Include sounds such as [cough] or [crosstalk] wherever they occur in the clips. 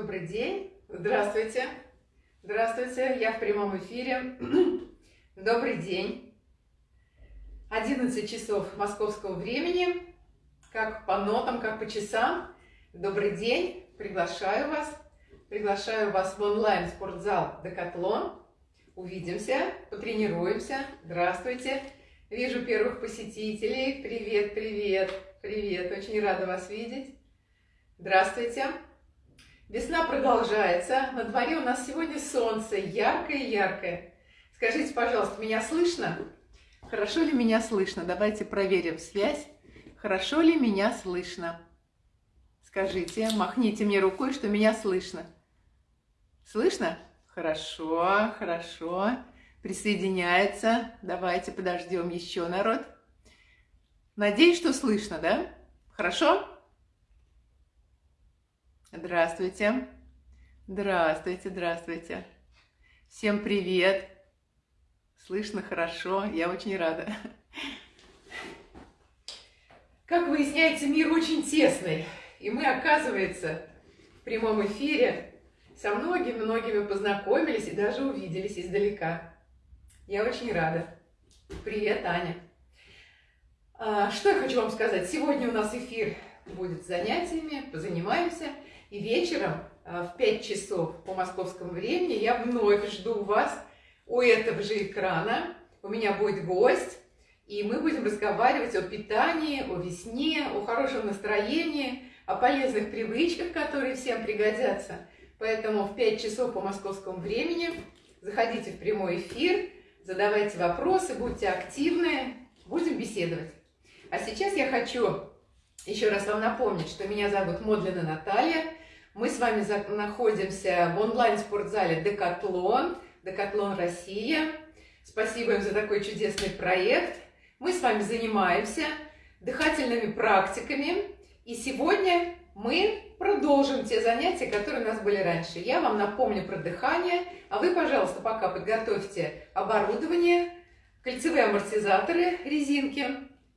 Добрый день. Здравствуйте. Здравствуйте. Я в прямом эфире. [clears throat] Добрый день. 11 часов московского времени. Как по нотам, как по часам. Добрый день. Приглашаю вас. Приглашаю вас в онлайн-спортзал «Декатлон». Увидимся, потренируемся. Здравствуйте. Вижу первых посетителей. Привет, привет, привет. Очень рада вас видеть. Здравствуйте. Весна продолжается. На дворе у нас сегодня солнце, яркое-яркое. Скажите, пожалуйста, меня слышно? Хорошо ли меня слышно? Давайте проверим связь. Хорошо ли меня слышно? Скажите, махните мне рукой, что меня слышно. Слышно? Хорошо, хорошо. Присоединяется. Давайте подождем еще народ. Надеюсь, что слышно, да? Хорошо? Здравствуйте. Здравствуйте, здравствуйте. Всем привет. Слышно хорошо, я очень рада. Как выясняется, мир очень тесный. И мы, оказывается, в прямом эфире со многими-многими познакомились и даже увиделись издалека. Я очень рада. Привет, Аня. А, что я хочу вам сказать? Сегодня у нас эфир будет с занятиями, позанимаемся – и вечером а, в 5 часов по московскому времени я вновь жду вас у этого же экрана. У меня будет гость, и мы будем разговаривать о питании, о весне, о хорошем настроении, о полезных привычках, которые всем пригодятся. Поэтому в 5 часов по московскому времени заходите в прямой эфир, задавайте вопросы, будьте активны, будем беседовать. А сейчас я хочу еще раз вам напомнить, что меня зовут Модлина Наталья, мы с вами находимся в онлайн-спортзале «Декатлон», «Декатлон Россия». Спасибо им за такой чудесный проект. Мы с вами занимаемся дыхательными практиками. И сегодня мы продолжим те занятия, которые у нас были раньше. Я вам напомню про дыхание, а вы, пожалуйста, пока подготовьте оборудование, кольцевые амортизаторы, резинки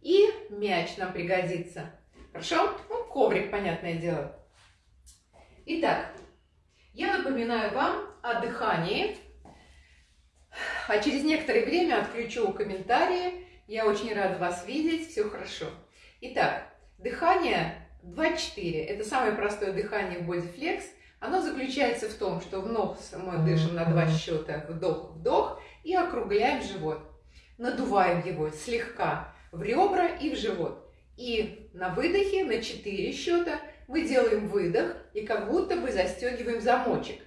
и мяч нам пригодится. Хорошо? Ну, коврик, понятное дело. Итак, я напоминаю вам о дыхании, а через некоторое время отключу комментарии. Я очень рада вас видеть, все хорошо. Итак, дыхание 2-4, это самое простое дыхание в Bodyflex. Оно заключается в том, что в нос мы дышим на два счета, вдох-вдох, и округляем живот. Надуваем его слегка в ребра и в живот. И на выдохе на 4 счета – мы делаем выдох и как будто бы застегиваем замочек.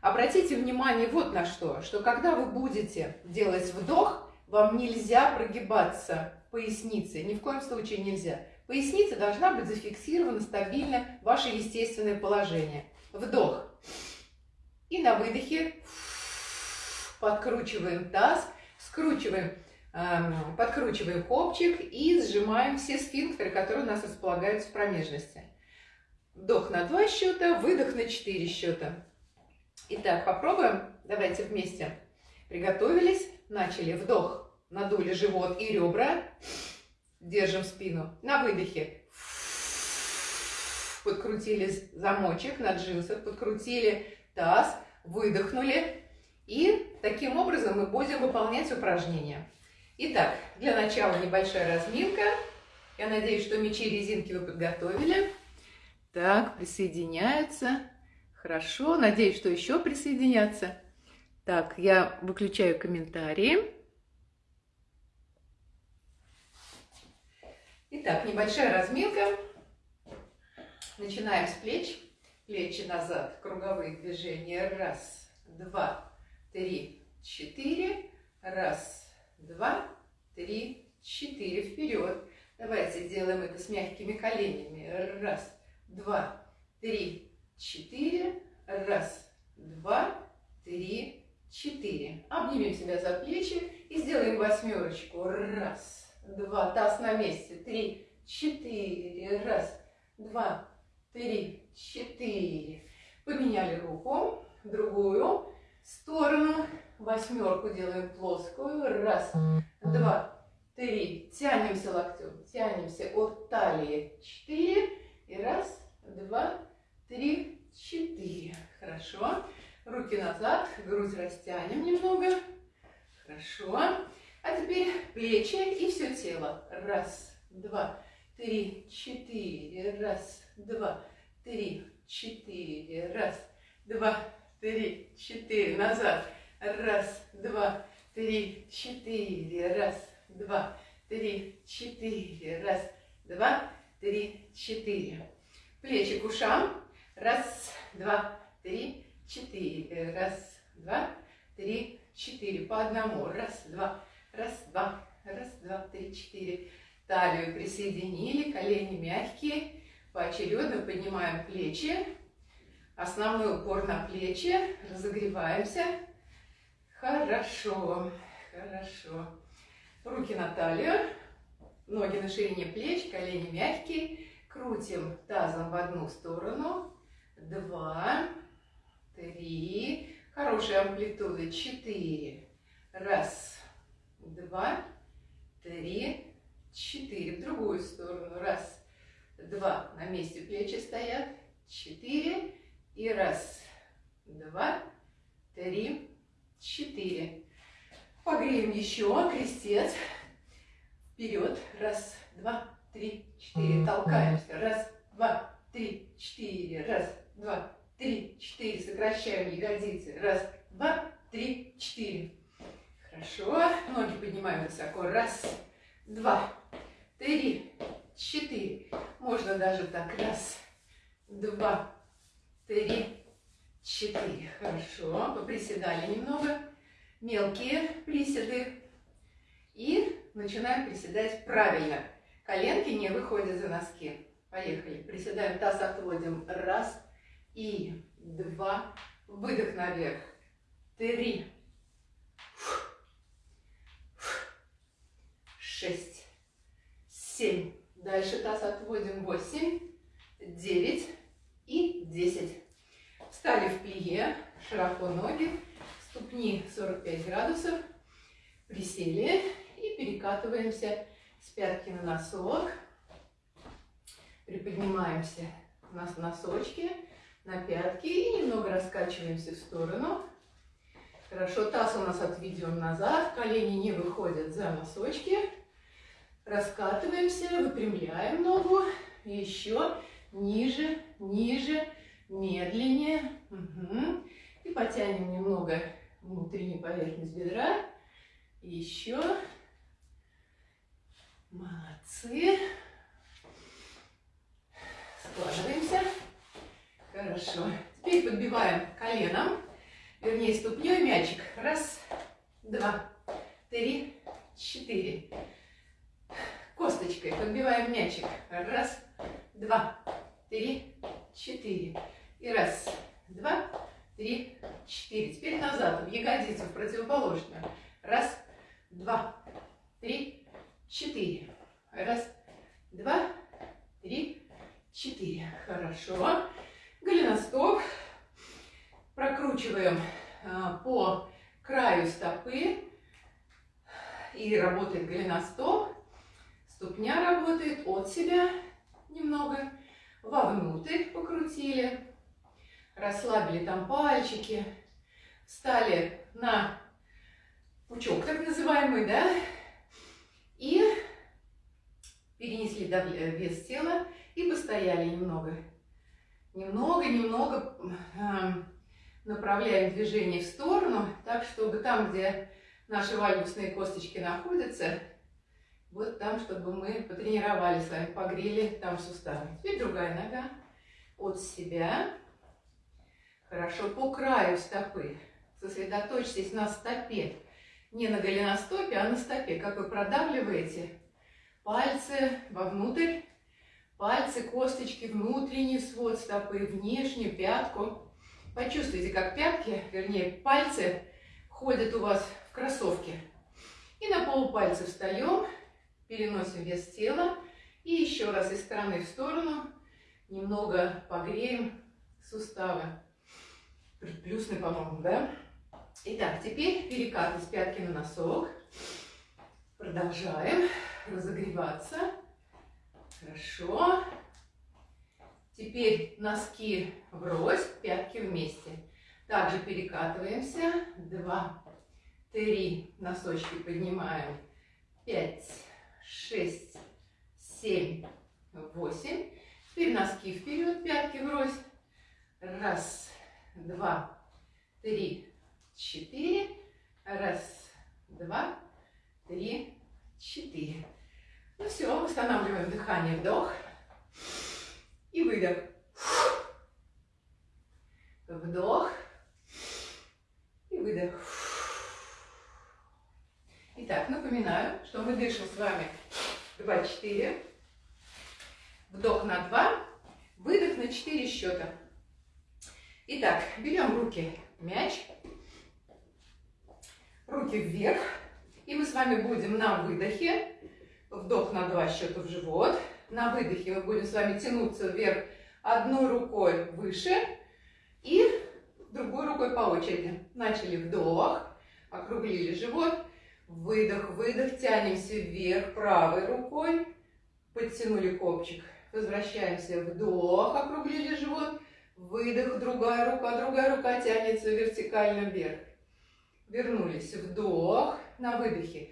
Обратите внимание вот на что, что когда вы будете делать вдох, вам нельзя прогибаться поясницей, ни в коем случае нельзя. Поясница должна быть зафиксирована стабильно, ваше естественное положение. Вдох. И на выдохе подкручиваем таз, скручиваем, эм, подкручиваем копчик и сжимаем все сфинктеры, которые у нас располагаются в промежности. Вдох на два счета, выдох на четыре счета. Итак, попробуем. Давайте вместе. Приготовились, начали. Вдох, надули живот и ребра. Держим спину. На выдохе. Подкрутили замочек на джинсах, подкрутили таз, выдохнули. И таким образом мы будем выполнять упражнения. Итак, для начала небольшая разминка. Я надеюсь, что мечи и резинки вы подготовили. Так, присоединяются. Хорошо, надеюсь, что еще присоединятся. Так, я выключаю комментарии. Итак, небольшая разминка. Начинаем с плеч. Плечи назад, круговые движения. Раз, два, три, четыре. Раз, два, три, четыре. Вперед. Давайте сделаем это с мягкими коленями. Раз, два, три, четыре. Раз, два, три, четыре. Обнимем себя за плечи и сделаем восьмерочку. Раз, два, таз на месте. Три, четыре. Раз, два, три, четыре. Поменяли руку, другую сторону. Восьмерку делаем плоскую. Раз, два, три. Тянемся локтем, тянемся от талии. Четыре. И раз, два, три, четыре. Хорошо. Руки назад, грудь растянем немного. Хорошо. А теперь плечи и все тело. Раз, два, три, четыре. Раз, два, три, четыре. Раз, два, три, четыре. Назад. Раз, два, три, четыре. Раз, два, три, четыре. Раз, два, три, четыре. Плечи к ушам. Раз, два, три, четыре. Раз, два, три, четыре. По одному. Раз, два, раз, два, раз, два, три, четыре. Талию присоединили, колени мягкие. Поочередно поднимаем плечи. Основной упор на плечи. Разогреваемся. Хорошо, хорошо. Руки на талию. Ноги на ширине плеч, колени мягкие. Крутим тазом в одну сторону. Два, три. Хорошая амплитуда. Четыре. Раз, два, три, четыре. В другую сторону. Раз, два. На месте плечи стоят. Четыре. И раз, два, три, четыре. Погреем еще. Крестец. Вперед. Раз, два, три, четыре. Толкаемся. Раз, два, три, четыре. Раз, два, три, четыре. Сокращаем ягодицы. Раз, два, три, четыре. Хорошо. Ноги поднимаем высоко. Раз, два, три, четыре. Можно даже так. Раз, два, три, четыре. Хорошо. Поприседали немного. Мелкие приседы. И начинаем приседать правильно. Коленки не выходят за носки. Поехали. Приседаем, таз отводим. Раз и два. Выдох наверх. Три. Шесть. Семь. Дальше таз отводим. Восемь. Девять. И десять. Встали в плие. Широко ноги. Ступни 45 градусов. Присели и перекатываемся с пятки на носок. Приподнимаемся у нас носочки на пятки и немного раскачиваемся в сторону. Хорошо, таз у нас отведен назад, колени не выходят за носочки. Раскатываемся, выпрямляем ногу. Еще ниже, ниже, медленнее. Угу. И потянем немного внутреннюю поверхность бедра. Еще. Молодцы. Складываемся. Хорошо. Теперь подбиваем коленом, вернее ступней мячик. Раз, два, три, четыре. Косточкой подбиваем мячик. Раз, два, три, четыре. И раз, два, три, четыре. Теперь назад, в ягодицу, в противоположную. Раз, два, три, четыре. Раз, два, три, четыре. Хорошо. Голеностоп. Прокручиваем а, по краю стопы. И работает голеностоп. Ступня работает от себя немного. Вовнутрь покрутили. Расслабили там пальчики. Встали на пучок так называемый, да? И перенесли вес тела и постояли немного немного-немного э, направляем движение в сторону, так, чтобы там, где наши вальгусные косточки находятся, вот там, чтобы мы потренировали с вами, погрели там суставы. Теперь другая нога от себя. Хорошо, по краю стопы. Сосредоточьтесь на стопе. Не на голеностопе, а на стопе. Как вы продавливаете пальцы вовнутрь Пальцы, косточки, внутренний свод стопы, внешнюю пятку. Почувствуйте, как пятки, вернее, пальцы ходят у вас в кроссовке. И на полупальцы встаем, переносим вес тела. И еще раз из стороны в сторону немного погреем суставы. Плюсный, по-моему, да? Итак, теперь перекат из пятки на носок. Продолжаем разогреваться. Хорошо. Теперь носки врозь, пятки вместе. Также перекатываемся. Два, три. Носочки поднимаем. Пять, шесть, семь, восемь. Теперь носки вперед, пятки врозь. Раз, два, три, четыре. Раз, два, три, четыре. Ну все, восстанавливаем дыхание, вдох и выдох. Вдох и выдох. Итак, напоминаю, что мы дышим с вами 2-4. Вдох на 2, выдох на 4 счета. Итак, берем руки мяч, руки вверх. И мы с вами будем на выдохе, вдох на 2 счета в живот. На выдохе мы будем с вами тянуться вверх одной рукой выше и другой рукой по очереди. Начали вдох, округлили живот, выдох, выдох, тянемся вверх правой рукой, подтянули копчик. Возвращаемся, вдох, округлили живот, выдох, другая рука, другая рука тянется вертикально вверх. Вернулись, вдох, на выдохе.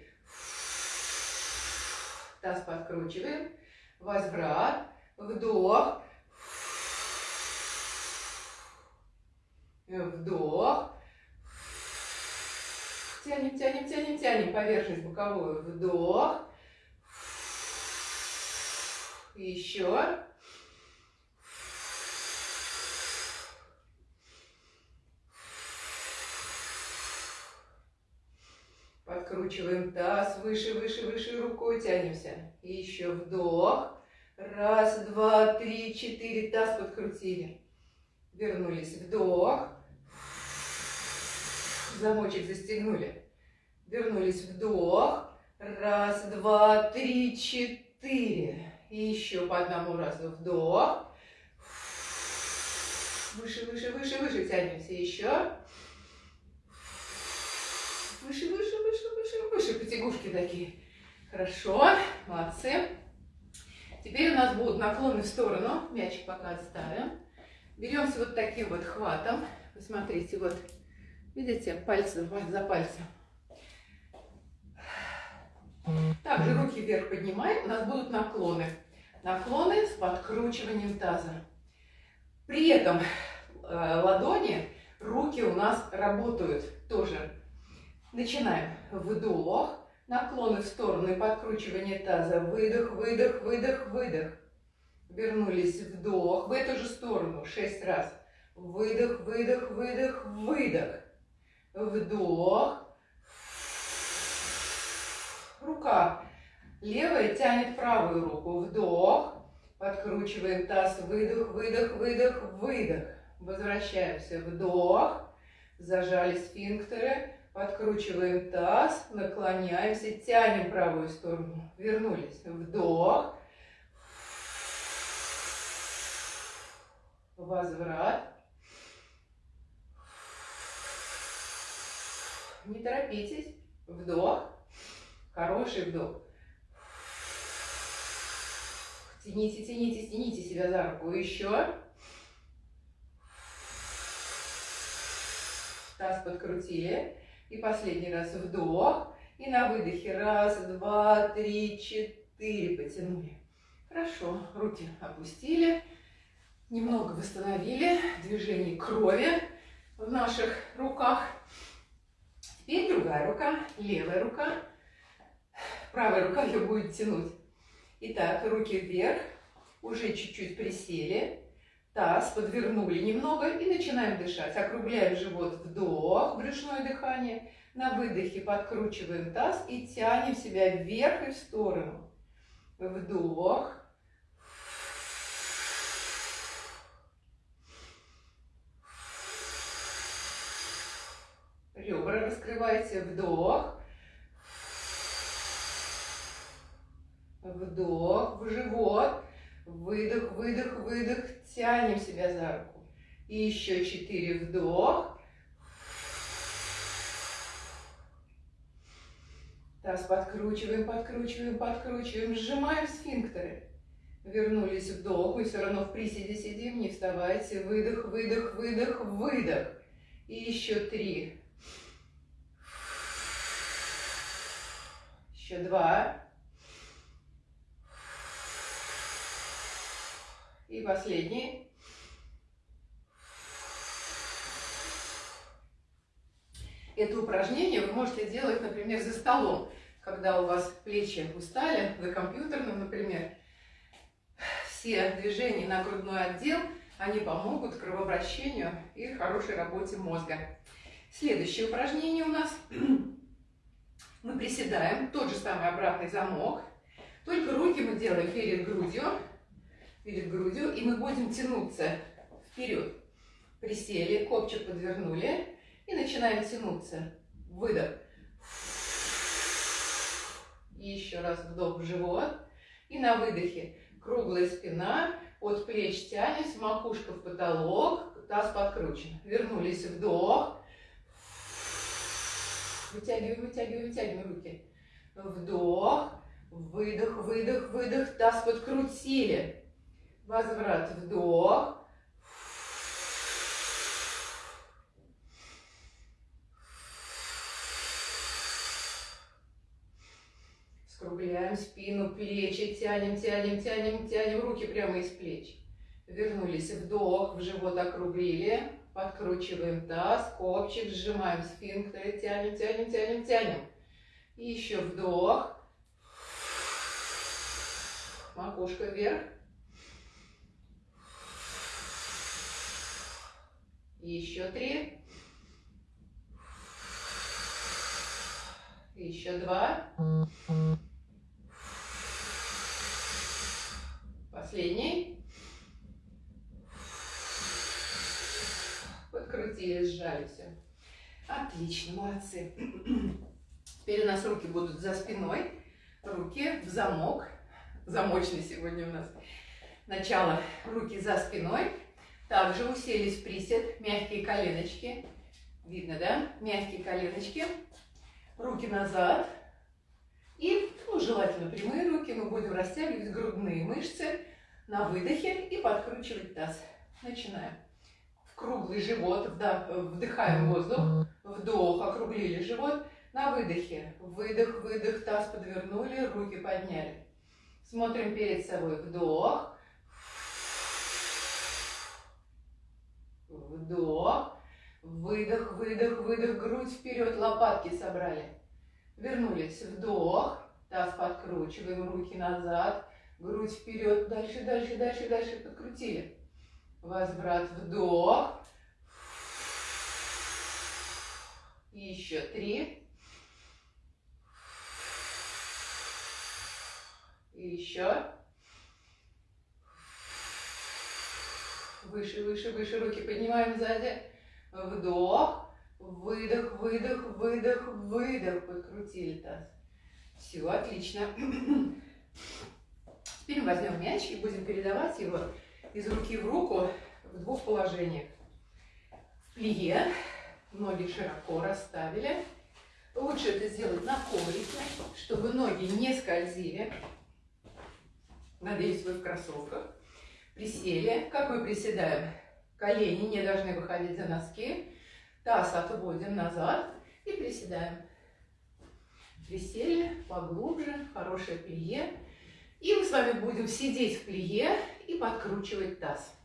Таз подкручиваем, возврат, вдох, вдох, тянем, тянем, тянем, тянем. Поверхность боковую, вдох, еще. Подкручиваем таз выше, выше, выше, рукой тянемся. И еще вдох. Раз, два, три, четыре. Таз подкрутили. Вернулись. Вдох. Замочек застегнули. Вернулись. Вдох. Раз, два, три, четыре. И еще по одному разу вдох. Выше, выше, выше, выше тянемся. Еще. Выше, выше, выше, выше, выше. Потягушки такие. Хорошо. Молодцы. Теперь у нас будут наклоны в сторону. Мячик пока отставим. Беремся вот таким вот хватом. Посмотрите, вот. Видите, пальцы за пальцем. Также руки вверх поднимаем, у нас будут наклоны. Наклоны с подкручиванием таза. При этом э, ладони, руки у нас работают тоже. Начинаем. Вдох, наклоны в сторону и подкручивание таза. Выдох, выдох, выдох, выдох. Вернулись. Вдох в эту же сторону. Шесть раз. Выдох, выдох, выдох, выдох. Вдох, рука. Левая тянет правую руку. Вдох. Подкручиваем таз. Выдох, выдох, выдох, выдох. Возвращаемся. Вдох. Зажали сфинктеры. Подкручиваем таз. Наклоняемся. Тянем правую сторону. Вернулись. Вдох. Возврат. Не торопитесь. Вдох. Хороший вдох. Тяните, тяните, тяните себя за руку. Еще. Таз подкрутили. И последний раз вдох. И на выдохе. Раз, два, три, четыре. Потянули. Хорошо. Руки опустили. Немного восстановили движение крови в наших руках. Теперь другая рука, левая рука. Правая рука ее будет тянуть. Итак, руки вверх, уже чуть-чуть присели, таз подвернули немного и начинаем дышать. Округляем живот, вдох, брюшное дыхание. На выдохе подкручиваем таз и тянем себя вверх и в сторону. Вдох. Ребра раскрывайте, вдох. Вдох в живот. Выдох, выдох, выдох. Тянем себя за руку. И еще четыре. Вдох. Таз подкручиваем, подкручиваем, подкручиваем. Сжимаем сфинктеры. Вернулись вдох. И все равно в приседе сидим. Не вставайте. Выдох, выдох, выдох, выдох. И еще три. Еще два. И последний. Это упражнение вы можете делать, например, за столом, когда у вас плечи устали, за компьютерным, например. Все движения на грудной отдел, они помогут кровообращению и хорошей работе мозга. Следующее упражнение у нас. Мы приседаем, тот же самый обратный замок, только руки мы делаем перед грудью, перед грудью, и мы будем тянуться вперед. Присели, копчик подвернули, и начинаем тянуться. Выдох. И еще раз вдох в живот. И на выдохе круглая спина, от плеч тянемся, макушка в потолок, таз подкручен. Вернулись, вдох. Вытягиваем, вытягиваем, вытягиваем руки. Вдох, выдох, выдох, выдох, таз подкрутили. Возврат, вдох. Скругляем спину, плечи, тянем, тянем, тянем, тянем руки прямо из плеч. Вернулись, вдох, в живот округлили, подкручиваем таз, копчик, сжимаем сфинктеры, тянем, тянем, тянем, тянем. И еще вдох, макушка вверх. Еще три. Еще два. Последний. Подкрутили, сжали все. Отлично, молодцы. Теперь у нас руки будут за спиной. Руки в замок. Замочный сегодня у нас. Начало. Руки за спиной. Также уселись в присед. Мягкие коленочки. Видно, да? Мягкие коленочки. Руки назад. И, ну, желательно прямые руки. Мы будем растягивать грудные мышцы на выдохе и подкручивать таз. Начинаем. В круглый живот, вдыхаем воздух, вдох, округлили живот. На выдохе. Выдох, выдох, таз подвернули, руки подняли. Смотрим перед собой. Вдох. Вдох. Выдох, выдох, выдох, грудь вперед, лопатки собрали. Вернулись. Вдох. Таз подкручиваем, руки назад грудь вперед, дальше, дальше, дальше, дальше, подкрутили. Возврат, вдох. Еще три. Еще. Выше, выше, выше, руки поднимаем сзади. Вдох, выдох, выдох, выдох, выдох. Подкрутили таз. Все, отлично. [clears throat] Теперь возьмем мяч и будем передавать его из руки в руку в двух положениях. В плие, ноги широко расставили. Лучше это сделать на коврике, чтобы ноги не скользили. Надеюсь, вы в кроссовках. Присели. Как мы приседаем? Колени не должны выходить за носки. Таз отводим назад и приседаем. Присели поглубже, хорошее плие. И мы с вами будем сидеть в плие и подкручивать таз.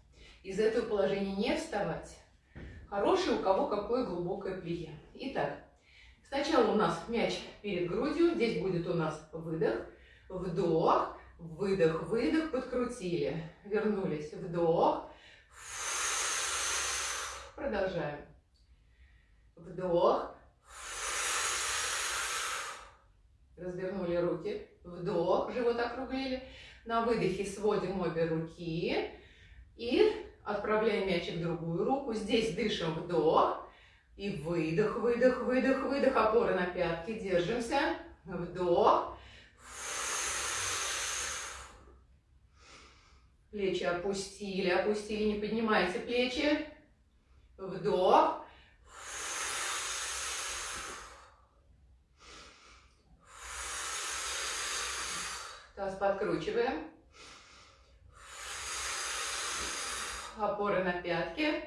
Из этого положения не вставать. Хорошее у кого какое глубокое плие. Итак, сначала у нас мяч перед грудью. Здесь будет у нас выдох, вдох, выдох, выдох, подкрутили. Вернулись, вдох. Продолжаем. Вдох. Развернули руки. Вдох, живот округлили. На выдохе сводим обе руки. И отправляем мячик в другую руку. Здесь дышим вдох. И выдох, выдох, выдох, выдох. Опора на пятки. Держимся. Вдох. Плечи опустили, опустили, не поднимайте плечи. Вдох. Таз подкручиваем. Опоры на пятки.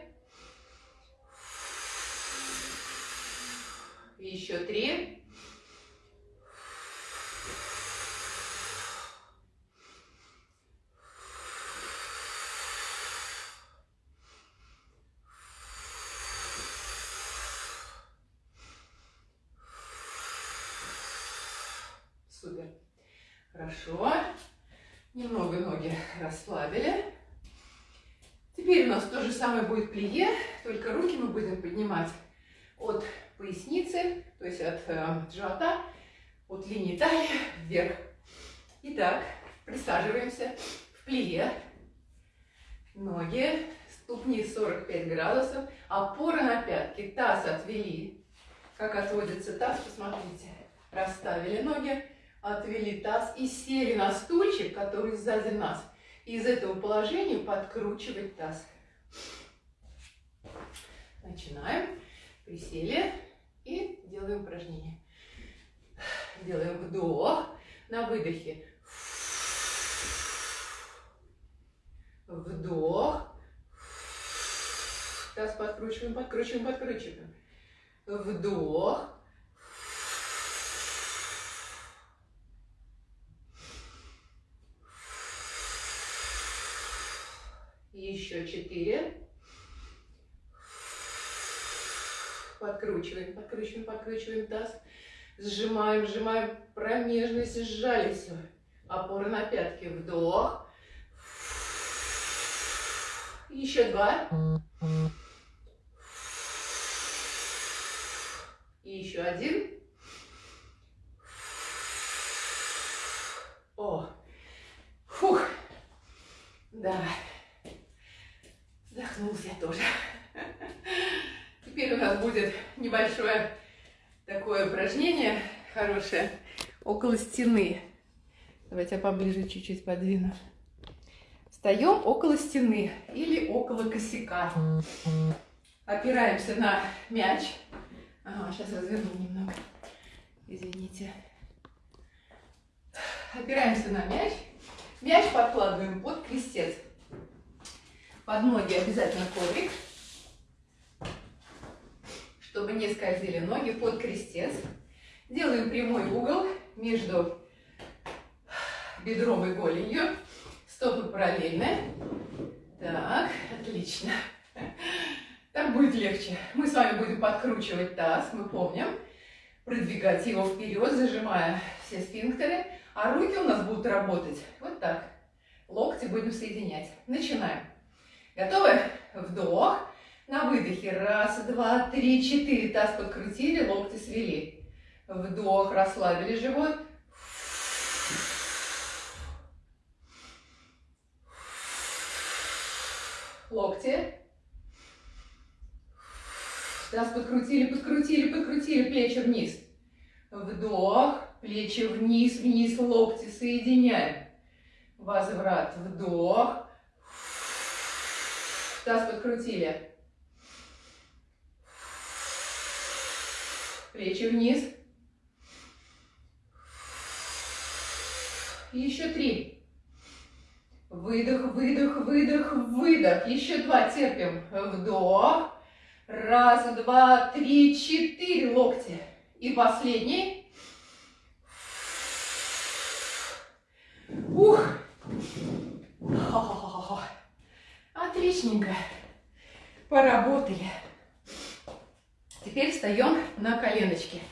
Еще три. Супер. Хорошо. Немного ноги расслабили. Теперь у нас то же самое будет плие, только руки мы будем поднимать от поясницы, то есть от э, живота, от линии талии вверх. Итак, присаживаемся в плие. Ноги, ступни 45 градусов, опора на пятки, таз отвели. Как отводится таз, посмотрите. Расставили ноги, отвели таз и сели на стульчик, который сзади нас. И из этого положения подкручивать таз. Начинаем. Присели и делаем упражнение. Делаем вдох на выдохе. Вдох. Таз подкручиваем, подкручиваем, подкручиваем. Вдох. Еще четыре. Подкручиваем, подкручиваем, подкручиваем таз. Сжимаем, сжимаем промежность, сжали все. Опора на пятки. Вдох. Еще два. И еще один. О, фух, да. Вздохнулся я тоже. [laughs] Теперь у нас будет небольшое такое упражнение хорошее около стены. Давайте я поближе чуть-чуть подвину. Встаем около стены или около косяка. Опираемся на мяч. Ага, сейчас разверну немного. Извините. Опираемся на мяч. Мяч подкладываем под крестец. Под ноги обязательно коврик, чтобы не скользили ноги под крестец. Делаем прямой угол между бедром и голенью. Стопы параллельны. Так, отлично. Так будет легче. Мы с вами будем подкручивать таз, мы помним. Продвигать его вперед, зажимая все сфинктеры. А руки у нас будут работать вот так. Локти будем соединять. Начинаем. Готовы? Вдох. На выдохе. Раз, два, три, четыре. Таз подкрутили, локти свели. Вдох, расслабили живот. Локти. Таз подкрутили, подкрутили, подкрутили. Плечи вниз. Вдох. Плечи вниз, вниз, локти соединяем. Возврат. Вдох. Таз подкрутили. Плечи вниз. Еще три. Выдох, выдох, выдох, выдох. Еще два. Терпим. Вдох. Раз, два, три, четыре локти. И последний. Ух. Отличненько. Поработали. Теперь встаем на коленочки.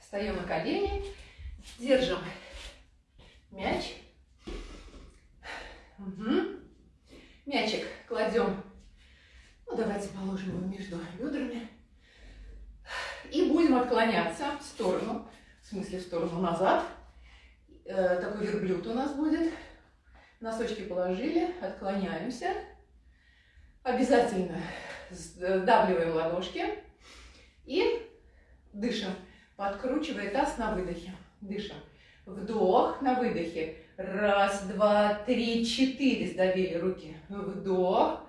Встаем на колени, держим мяч. Угу. Мячик кладем, ну давайте положим его между бедрами. И будем отклоняться в сторону в смысле в сторону назад. Э, такой верблюд у нас будет. Носочки положили, отклоняемся. Обязательно сдавливаем ладошки и дышим, подкручивая таз на выдохе. Дышим. Вдох на выдохе. Раз, два, три, четыре. Сдавили руки. Вдох.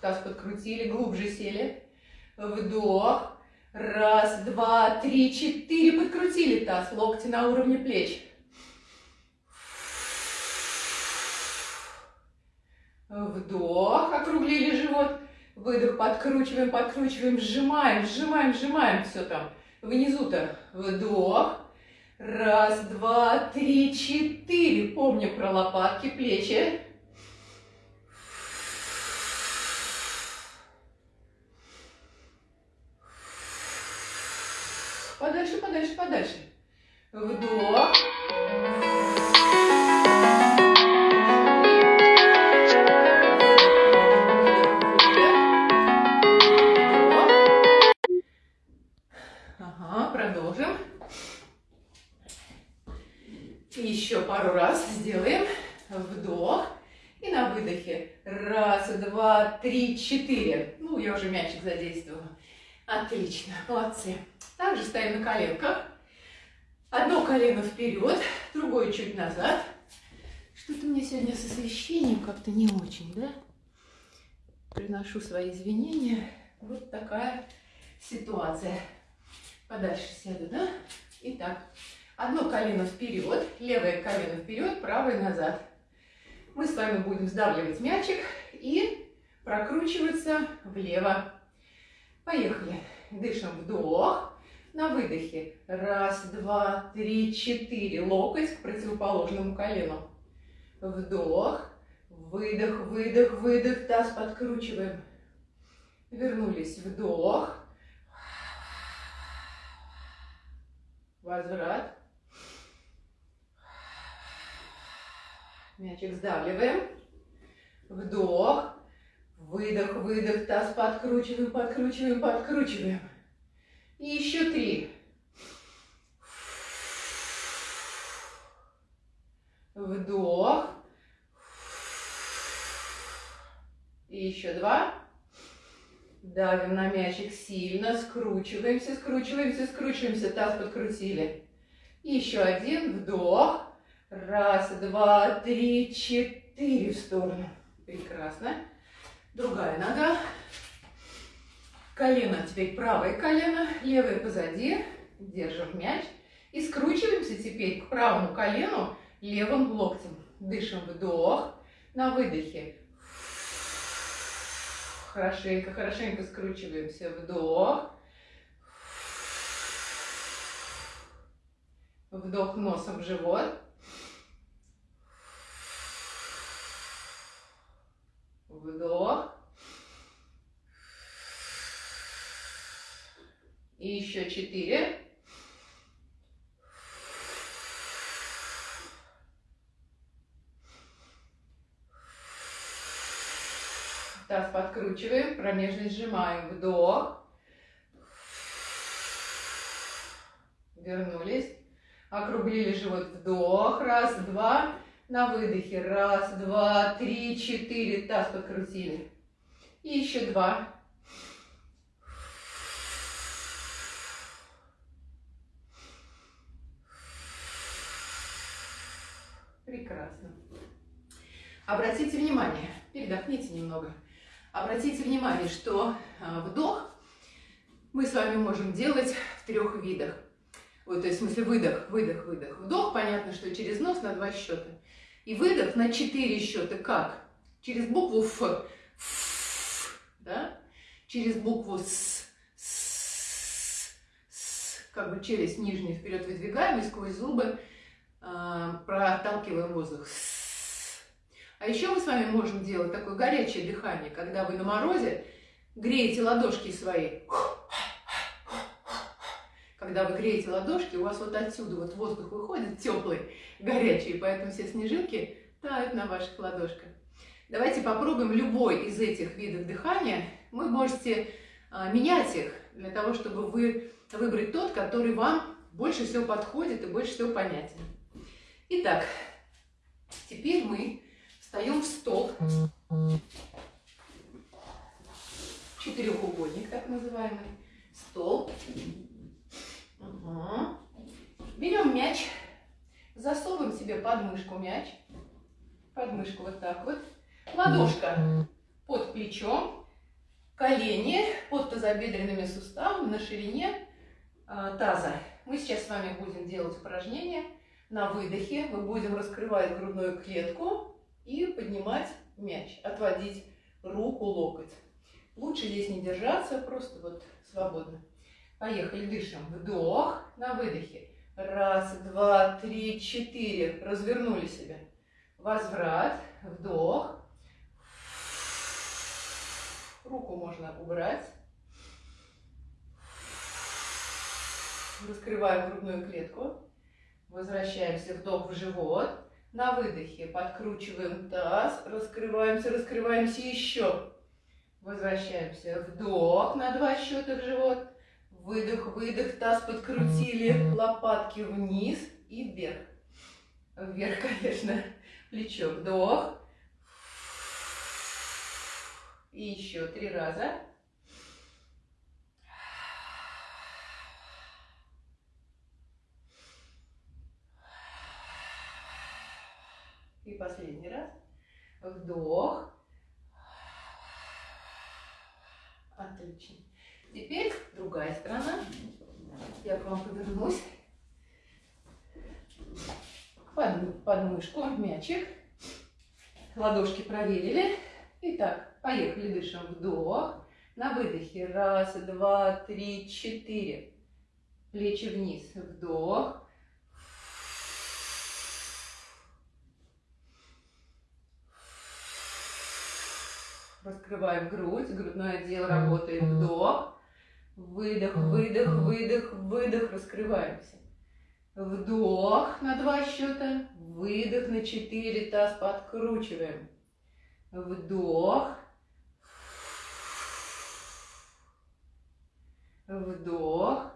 Таз подкрутили, глубже сели. Вдох. Раз, два, три, четыре. Подкрутили таз. Локти на уровне плеч. Вдох, округлили живот. Выдох, подкручиваем, подкручиваем, сжимаем, сжимаем, сжимаем. Все там внизу-то. Вдох. Раз, два, три, четыре. Помним про лопатки, плечи. Подальше. Вдох. Ага, продолжим. Еще пару раз сделаем. Вдох. И на выдохе. Раз, два, три, четыре. Ну, я уже мячик задействовала. Отлично, молодцы. Также стоим на коленках. Одно колено вперед, другое чуть назад. Что-то мне сегодня с освещением как-то не очень, да? Приношу свои извинения. Вот такая ситуация. Подальше сяду, да? Итак, одно колено вперед, левое колено вперед, правое назад. Мы с вами будем сдавливать мячик и прокручиваться влево. Поехали. Дышим вдох. На выдохе. Раз, два, три, четыре. Локоть к противоположному колену. Вдох. Выдох, выдох, выдох. Таз подкручиваем. Вернулись. Вдох. Возврат. Мячик сдавливаем. Вдох. Выдох, выдох, таз подкручиваем, подкручиваем, подкручиваем. И еще три. Вдох. И еще два. Давим на мячик сильно, скручиваемся, скручиваемся, скручиваемся, таз подкрутили. Еще один вдох. Раз, два, три, четыре в сторону. Прекрасно. Другая нога. Колено теперь правое колено, левое позади. Держим мяч. И скручиваемся теперь к правому колену левым локтем. Дышим вдох. На выдохе. Хорошенько, хорошенько скручиваемся. Вдох. Вдох носом в живот. Вдох. И еще четыре. Таз подкручиваем, промежность сжимаем. Вдох. Вернулись. Округлили живот. Вдох. Раз, два. На выдохе. Раз, два, три, четыре. Таз подкрутили. И еще два. Прекрасно. Обратите внимание, передохните немного. Обратите внимание, что а, вдох мы с вами можем делать в трех видах. Вот, то есть, в смысле, выдох, выдох, выдох. Вдох, понятно, что через нос на два счета. И выдох на четыре счета. Как? Через букву Ф. Ф да? Через букву С. С. С. Как бы челюсть нижнюю вперед выдвигаем и сквозь зубы э, проталкиваем воздух. С. А еще мы с вами можем делать такое горячее дыхание, когда вы на морозе греете ладошки свои когда вы греете ладошки, у вас вот отсюда вот воздух выходит теплый, горячий, поэтому все снежинки тают на ваших ладошках. Давайте попробуем любой из этих видов дыхания. Вы можете а, менять их для того, чтобы вы выбрать тот, который вам больше всего подходит и больше всего понятен. Итак, теперь мы встаем в стол. Четырехугольник, так называемый. Стол. Угу. Берем мяч, засовываем себе под мышку мяч, под мышку вот так вот, ладошка под плечом, колени под тазобедренными суставами на ширине э, таза. Мы сейчас с вами будем делать упражнение. На выдохе мы будем раскрывать грудную клетку и поднимать мяч, отводить руку, локоть. Лучше здесь не держаться, просто вот свободно. Поехали, дышим. Вдох, на выдохе. Раз, два, три, четыре. Развернули себя. Возврат, вдох. Руку можно убрать. Раскрываем грудную клетку. Возвращаемся, вдох в живот. На выдохе подкручиваем таз, раскрываемся, раскрываемся еще. Возвращаемся, вдох на два счета в живот. Выдох, выдох, таз подкрутили, лопатки вниз и вверх. Вверх, [laughs] конечно, плечо, вдох. И еще три раза. И последний раз. Вдох. Отлично. Теперь другая сторона. Я к вам повернусь. Под, под мышку, мячик. Ладошки проверили. Итак, поехали, дышим. Вдох. На выдохе. Раз, два, три, четыре. Плечи вниз. Вдох. Раскрываем грудь, грудное отдел работает. Вдох, выдох, выдох, выдох, выдох. Раскрываемся. Вдох на два счета, выдох на четыре, таз подкручиваем. Вдох. Вдох.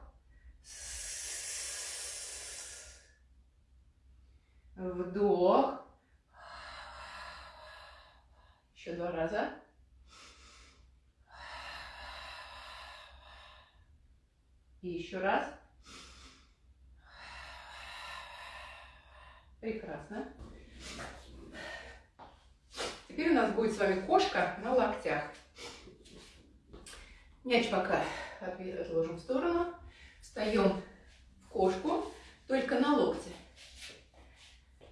Вдох. Еще два раза. И еще раз. Прекрасно. Теперь у нас будет с вами кошка на локтях. Мяч пока отложим в сторону. Встаем в кошку, только на локте.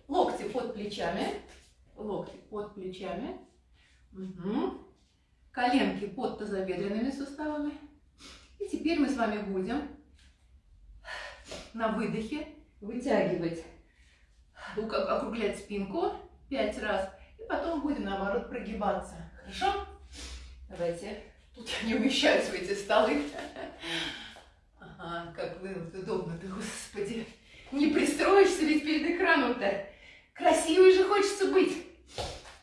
Локти под плечами. Локти под плечами. Угу. Коленки под тазобедренными суставами. И теперь мы с вами будем на выдохе вытягивать, округлять спинку пять раз. И потом будем, наоборот, прогибаться. Хорошо? Давайте. Тут не умещаются в эти столы. Ага, как вы удобно-то, господи. Не пристроишься ведь перед экраном-то. Красивой же хочется быть.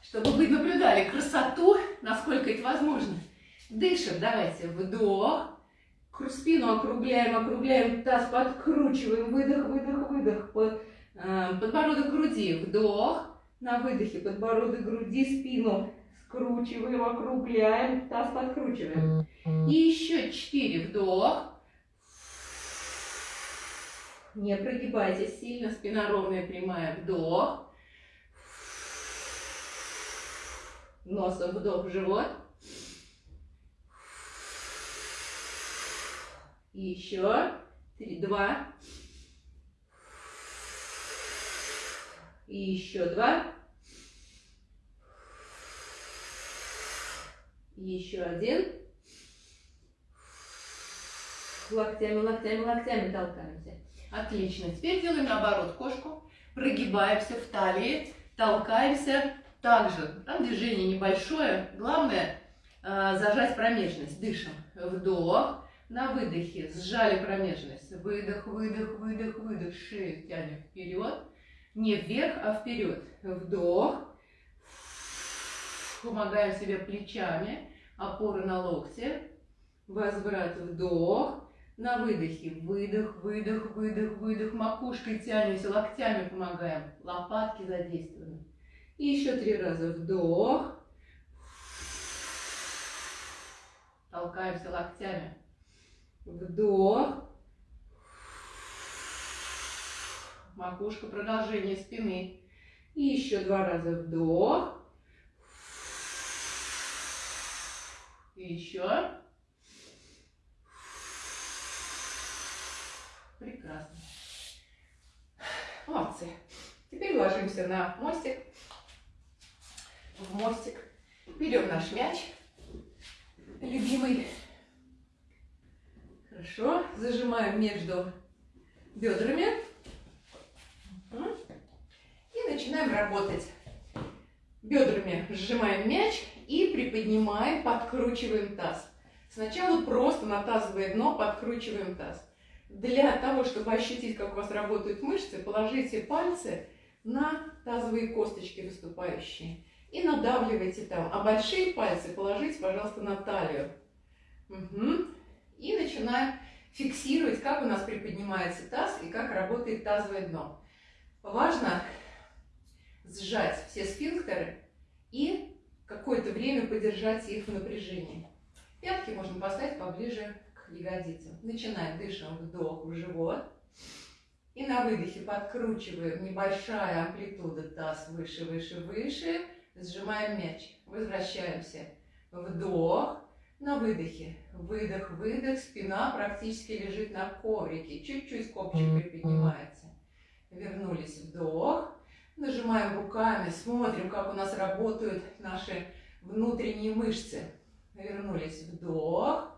Чтобы вы наблюдали красоту, насколько это возможно. Дышим, давайте. Вдох. Спину округляем, округляем, таз подкручиваем, выдох, выдох, выдох, под, э, подбородок груди, вдох, на выдохе подбородок груди, спину скручиваем, округляем, таз подкручиваем. И еще четыре, вдох, не прогибайтесь сильно, спина ровная, прямая, вдох, носом вдох в живот, И еще. Три, два. И еще два. Еще один. Локтями, локтями, локтями толкаемся. Отлично. Теперь делаем наоборот кошку. Прогибаемся в талии, толкаемся также. Там движение небольшое. Главное э, зажать промежность. Дышим. Вдох. На выдохе сжали промежность. Выдох, выдох, выдох, выдох. Шею тянем вперед. Не вверх, а вперед. Вдох. Помогаем себе плечами. Опоры на локте. Возврат, вдох. На выдохе выдох, выдох, выдох, выдох. Макушкой тянемся, локтями помогаем. Лопатки задействованы. И еще три раза вдох. Толкаемся локтями. Вдох. Макушка, продолжение спины. И еще два раза вдох. И еще. Прекрасно. Молодцы. Теперь ложимся на мостик. в мостик. Берем наш мяч, любимый. Хорошо, зажимаем между бедрами. И начинаем работать. Бедрами сжимаем мяч и приподнимаем, подкручиваем таз. Сначала просто на тазовое дно подкручиваем таз. Для того, чтобы ощутить, как у вас работают мышцы, положите пальцы на тазовые косточки выступающие и надавливайте там. А большие пальцы положите, пожалуйста, на талию. Угу. И начинаем фиксировать, как у нас приподнимается таз и как работает тазовое дно. Важно сжать все сфинктеры и какое-то время подержать их в напряжении. Пятки можно поставить поближе к ягодицам. Начинаем, дышим, вдох в живот. И на выдохе подкручиваем небольшая амплитуда, таз выше, выше, выше. Сжимаем мяч. Возвращаемся. Вдох. На выдохе. Выдох, выдох. Спина практически лежит на коврике. Чуть-чуть копчик приподнимается. Вернулись. Вдох. Нажимаем руками. Смотрим, как у нас работают наши внутренние мышцы. Вернулись. Вдох.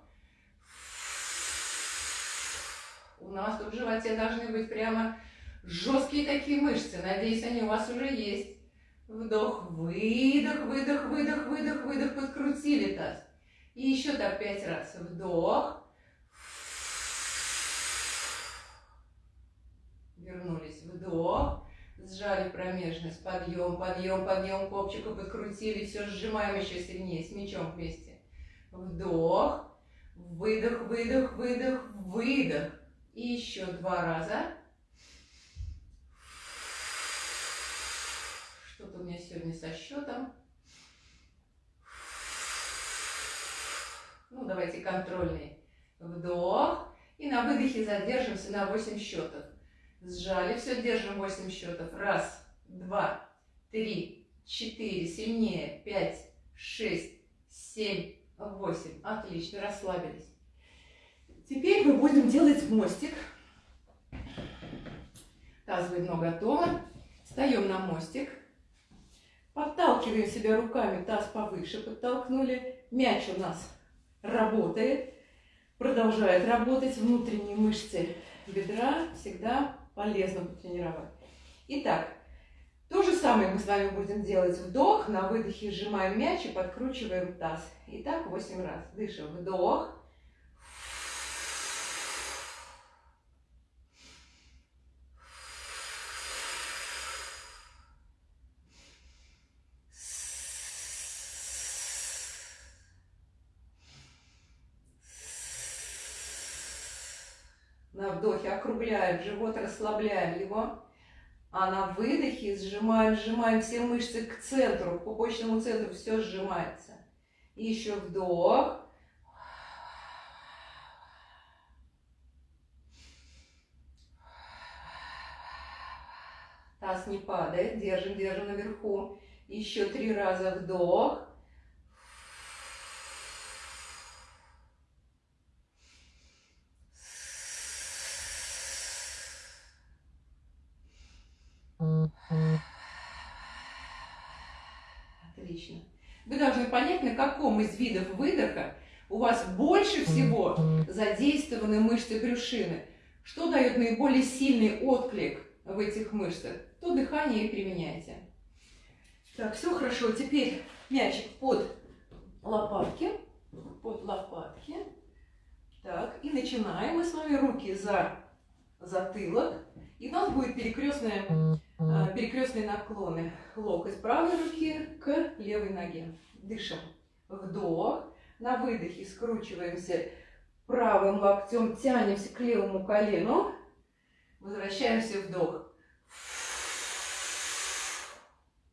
У нас тут в животе должны быть прямо жесткие такие мышцы. Надеюсь, они у вас уже есть. Вдох, выдох, выдох, выдох, выдох. И еще так пять раз. Вдох. Вернулись. Вдох. Сжали промежность. Подъем, подъем, подъем. Копчика подкрутили. Все, сжимаем еще сильнее. С мячом вместе. Вдох. Выдох, выдох, выдох, выдох. И еще два раза. Что-то у меня сегодня со счетом. Ну, давайте контрольный. Вдох. И на выдохе задержимся на 8 счетов. Сжали, все, держим 8 счетов. Раз, два, три, четыре, сильнее, пять, шесть, семь, восемь. Отлично, расслабились. Теперь мы будем делать мостик. Тазовое дно готово. Встаем на мостик. Подталкиваем себя руками, таз повыше подтолкнули. Мяч у нас работает, продолжает работать. Внутренние мышцы бедра всегда полезно потренировать. Итак, то же самое мы с вами будем делать. Вдох, на выдохе сжимаем мяч и подкручиваем таз. Итак, 8 раз. Дышим. Вдох. На вдохе округляем живот, расслабляем его. А на выдохе сжимаем, сжимаем все мышцы к центру, к пупочному центру все сжимается. И еще вдох. Таз не падает, держим, держим наверху. Еще три раза вдох. Отлично. Вы должны понять, на каком из видов выдоха у вас больше всего задействованы мышцы брюшины. Что дает наиболее сильный отклик в этих мышцах, то дыхание и применяйте. Так, все хорошо. Теперь мячик под лопатки. Под лопатки. Так, и начинаем мы с вами руки за затылок. И у нас будет перекрестные, а, перекрестные наклоны. Локоть правой руки к левой ноге. Дышим. Вдох. На выдохе скручиваемся правым локтем, тянемся к левому колену. Возвращаемся вдох.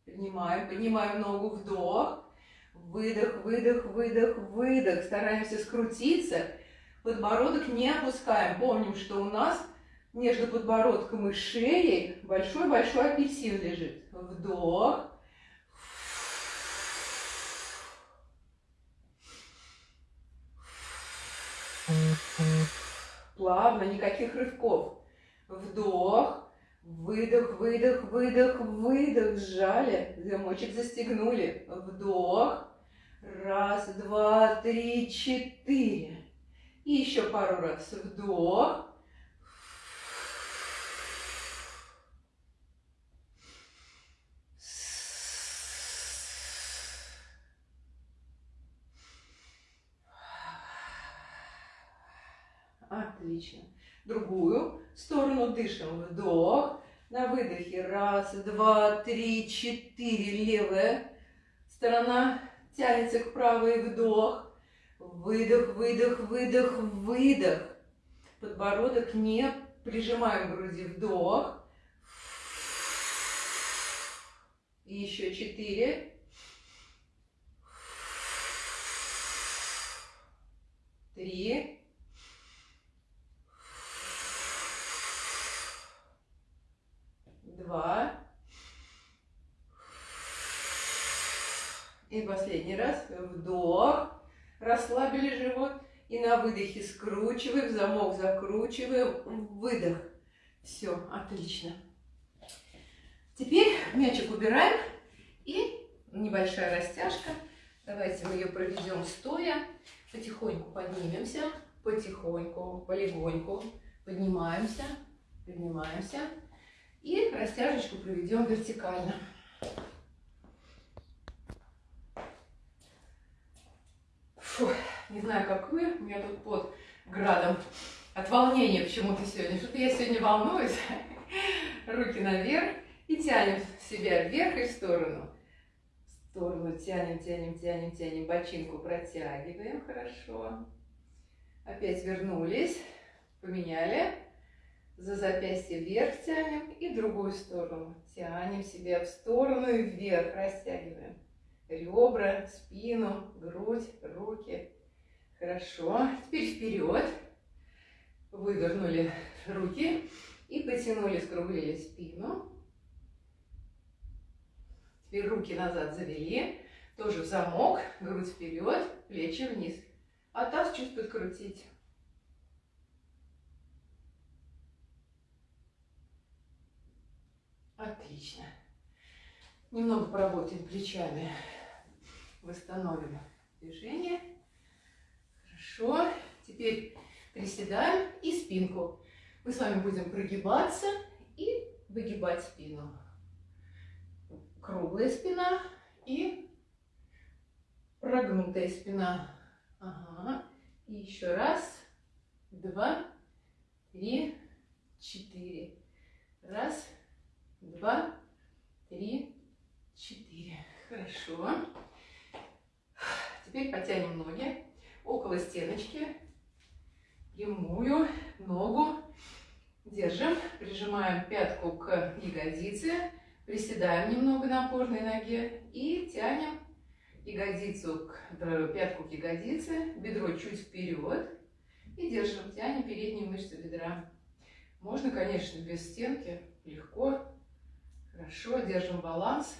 Поднимаем, поднимаем ногу, вдох. Выдох, выдох, выдох, выдох. Стараемся скрутиться. Подбородок не опускаем. Помним, что у нас между подбородком и шеей большой-большой апельсин лежит. Вдох. Плавно, никаких рывков. Вдох. Выдох, выдох, выдох, выдох. Сжали. Замочек застегнули. Вдох. Раз, два, три, четыре. И еще пару раз. Вдох. Отлично. Другую сторону дышим. Вдох. На выдохе. Раз, два, три, четыре. Левая сторона тянется к правой. Вдох. Выдох, выдох, выдох, выдох. Подбородок не прижимаем к груди. Вдох. И еще четыре. Три. Два. И последний раз. Вдох. Расслабили живот. И на выдохе скручиваем, замок закручиваем, выдох. Все, отлично. Теперь мячик убираем. И небольшая растяжка. Давайте мы ее проведем стоя. Потихоньку поднимемся. Потихоньку, полегоньку. Поднимаемся, поднимаемся. И растяжечку проведем вертикально. Фу, не знаю, как вы, у меня тут под градом от волнения почему-то сегодня. Что-то я сегодня волнуюсь. Руки наверх и тянем себя вверх и в сторону. В сторону тянем, тянем, тянем, тянем. Бочинку протягиваем. Хорошо. Опять вернулись. Поменяли за запястье вверх тянем и другую сторону. Тянем себя в сторону и вверх, растягиваем. Ребра, спину, грудь, руки. Хорошо. Теперь вперед. Вывернули руки и потянули, скруглили спину. Теперь руки назад завели. Тоже в замок, грудь вперед, плечи вниз. А таз чуть подкрутить. Отлично. Немного поработаем плечами. Восстановим движение. Хорошо. Теперь приседаем и спинку. Мы с вами будем прогибаться и выгибать спину. Круглая спина и прогнутая спина. Ага. И еще раз, два, три, четыре. Раз, два, три, четыре. Хорошо. Теперь потянем ноги около стеночки. Прямую ногу держим, прижимаем пятку к ягодице, приседаем немного на опорной ноге и тянем ягодицу, к, пятку к ягодице, бедро чуть вперед и держим, тянем передние мышцы бедра. Можно, конечно, без стенки, легко, Хорошо, держим баланс.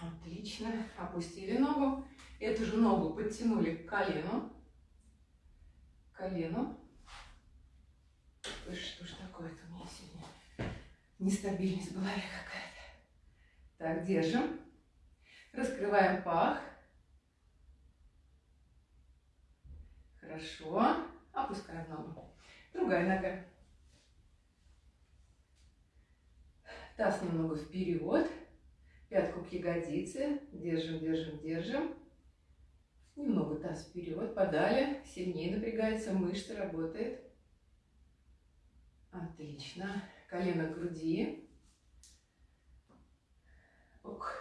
Отлично. Опустили ногу. Эту же ногу подтянули к колену. К колену. Ой, что ж такое-то у меня сегодня? Нестабильность была какая-то. Так, держим. Раскрываем пах. Хорошо. Опускаем ногу. Другая нога. Таз немного вперед. Пятку к ягодице. Держим, держим, держим. Немного таз вперед, подали. Сильнее напрягается, мышца работает. Отлично. Колено к груди. Ок.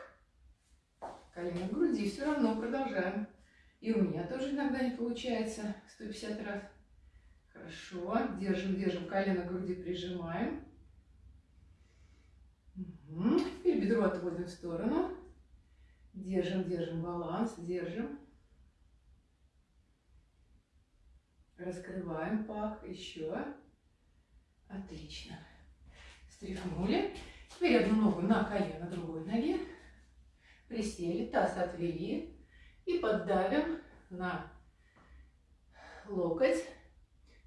Колено к груди. Все равно продолжаем. И у меня тоже иногда не получается. 150 раз. Хорошо. Держим, держим. Колено к груди прижимаем. Теперь бедро отводим в сторону. Держим, держим баланс, держим. Раскрываем пах. Еще. Отлично. Стряхнули. Теперь одну ногу на колено, другой ноге. Присели, таз отвели. И поддавим на локоть.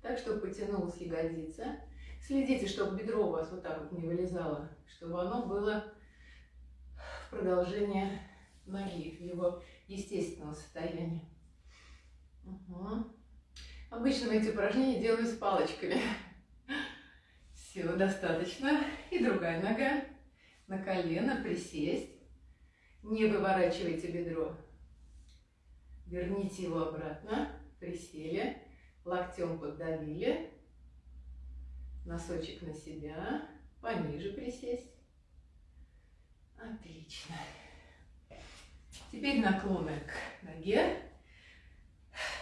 Так, чтобы потянулась ягодица. Следите, чтобы бедро у вас вот так вот не вылезало, чтобы оно было в продолжение ноги, в его естественного состояния. Угу. Обычно эти упражнения делаем с палочками. Все, достаточно. И другая нога. На колено присесть. Не выворачивайте бедро. Верните его обратно. Присели. Локтем поддавили. Носочек на себя. Пониже присесть. Отлично. Теперь наклоны к ноге.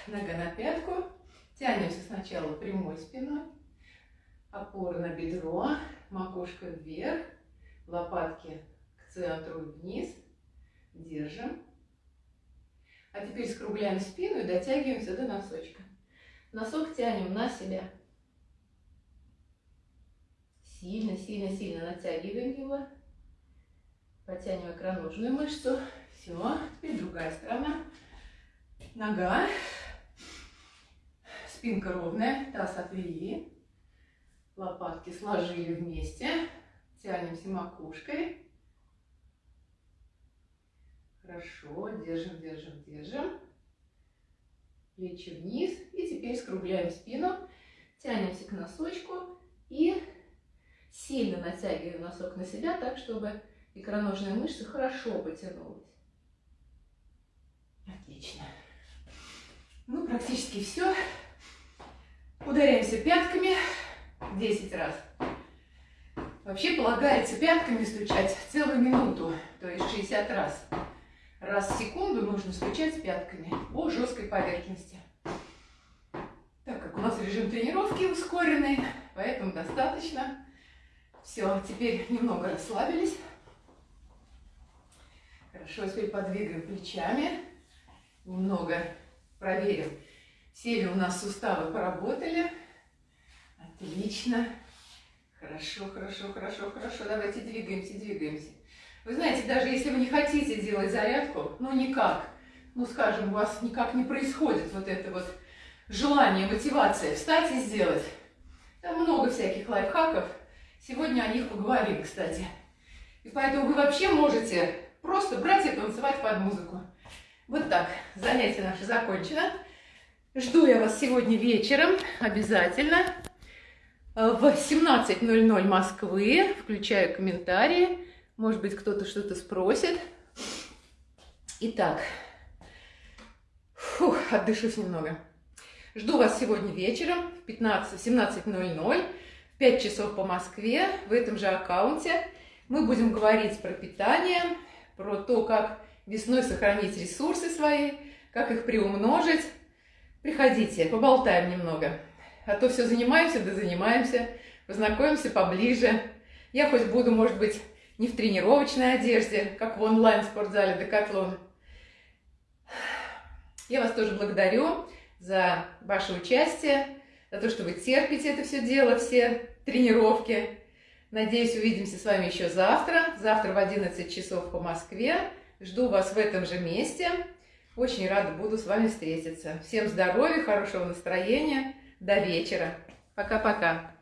Нога на пятку. Тянемся сначала прямой спиной. Опора на бедро. Макушка вверх. Лопатки к центру вниз. Держим. А теперь скругляем спину и дотягиваемся до носочка. Носок тянем на себя. Сильно, сильно, сильно натягиваем его. Потянем икроножную мышцу. Все. Теперь другая сторона. Нога. Спинка ровная. Таз отвели. Лопатки сложили вместе. Тянемся макушкой. Хорошо. Держим, держим, держим. Плечи вниз. И теперь скругляем спину. Тянемся к носочку. И сильно натягиваем носок на себя, так, чтобы икроножная мышца хорошо потянулась. Отлично. Ну, практически все. Ударяемся пятками 10 раз. Вообще полагается пятками стучать целую минуту, то есть 60 раз. Раз в секунду нужно стучать пятками по жесткой поверхности. Так как у нас режим тренировки ускоренный, поэтому достаточно. Все, теперь немного расслабились. Хорошо, теперь подвигаем плечами. Немного проверим, все ли у нас суставы поработали. Отлично. Хорошо, хорошо, хорошо, хорошо. Давайте двигаемся, двигаемся. Вы знаете, даже если вы не хотите делать зарядку, ну никак, ну скажем, у вас никак не происходит вот это вот желание, мотивация встать и сделать. Там много всяких лайфхаков. Сегодня о них поговорим, кстати. И поэтому вы вообще можете просто брать и танцевать под музыку. Вот так. Занятие наше закончено. Жду я вас сегодня вечером обязательно в 17.00 Москвы. Включаю комментарии. Может быть, кто-то что-то спросит. Итак, фух, отдышусь немного. Жду вас сегодня вечером в 17.00, в 5 часов по Москве, в этом же аккаунте. Мы будем говорить про питание, про то, как весной сохранить ресурсы свои, как их приумножить. Приходите, поболтаем немного. А то все занимаемся, да занимаемся, познакомимся поближе. Я хоть буду, может быть, не в тренировочной одежде, как в онлайн-спортзале Декатлон. Я вас тоже благодарю за ваше участие, за то, что вы терпите это все дело, все тренировки. Надеюсь, увидимся с вами еще завтра. Завтра в 11 часов по Москве. Жду вас в этом же месте. Очень рада буду с вами встретиться. Всем здоровья, хорошего настроения. До вечера. Пока-пока.